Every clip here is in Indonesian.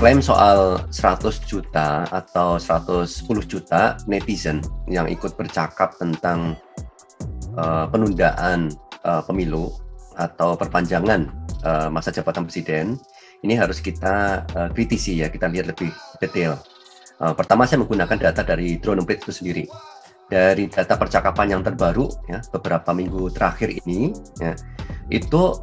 klaim soal 100 juta atau 110 juta netizen yang ikut bercakap tentang uh, penundaan uh, pemilu atau perpanjangan uh, masa jabatan presiden ini harus kita uh, kritisi ya kita lihat lebih detail. Uh, pertama saya menggunakan data dari drone itu sendiri dari data percakapan yang terbaru ya beberapa minggu terakhir ini ya itu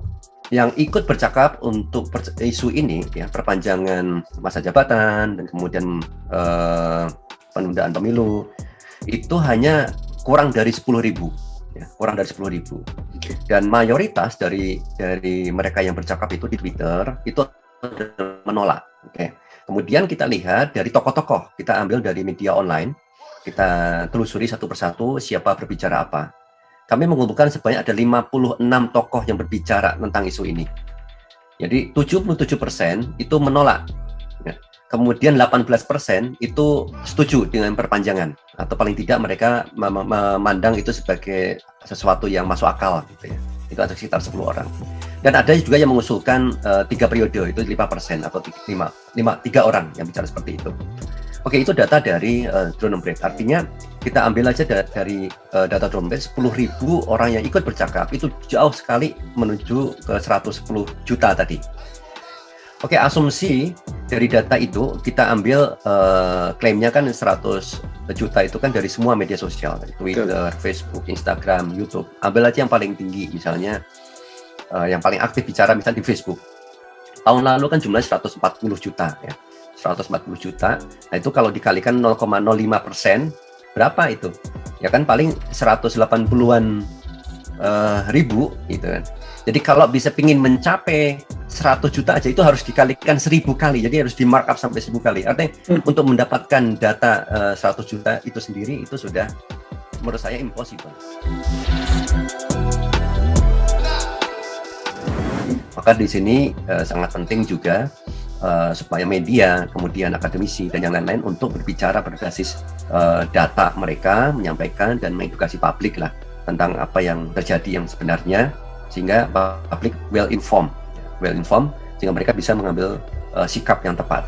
yang ikut bercakap untuk isu ini ya perpanjangan masa jabatan dan kemudian uh, penundaan pemilu itu hanya kurang dari 10.000 ya kurang dari 10.000 dan mayoritas dari dari mereka yang bercakap itu di Twitter itu menolak oke. Okay. kemudian kita lihat dari tokoh-tokoh kita ambil dari media online kita telusuri satu persatu siapa berbicara apa kami mengumpulkan sebanyak ada 56 tokoh yang berbicara tentang isu ini. Jadi 77% itu menolak. Ya. Kemudian 18% itu setuju dengan perpanjangan atau paling tidak mereka memandang itu sebagai sesuatu yang masuk akal gitu ya. Itu ada sekitar 10 orang. Dan ada juga yang mengusulkan uh, tiga periode itu 5% atau 5, 5, 3 orang yang bicara seperti itu. Oke, itu data dari uh, drone break. Artinya kita ambil aja da dari uh, data drone break 10.000 orang yang ikut bercakap itu jauh sekali menuju ke 110 juta tadi. Oke, asumsi dari data itu kita ambil uh, klaimnya kan 100 juta itu kan dari semua media sosial, Twitter, Betul. Facebook, Instagram, YouTube. Ambil aja yang paling tinggi misalnya uh, yang paling aktif bicara misalnya di Facebook. Tahun lalu kan jumlahnya 140 juta ya 140 juta. Nah itu kalau dikalikan 0,05 persen, berapa itu? Ya kan paling 180-an uh, ribu gitu kan. Jadi kalau bisa pingin mencapai 100 juta aja itu harus dikalikan 1000 kali. Jadi harus di markup sampai 1000 kali. Artinya hmm. untuk mendapatkan data uh, eh, 100 juta itu sendiri itu sudah menurut saya impossible. Maka di sini uh, sangat penting juga uh, supaya media, kemudian akademisi dan yang lain-lain untuk berbicara berbasis uh, data mereka, menyampaikan dan mengedukasi publik lah tentang apa yang terjadi yang sebenarnya sehingga publik well informed, well informed sehingga mereka bisa mengambil uh, sikap yang tepat.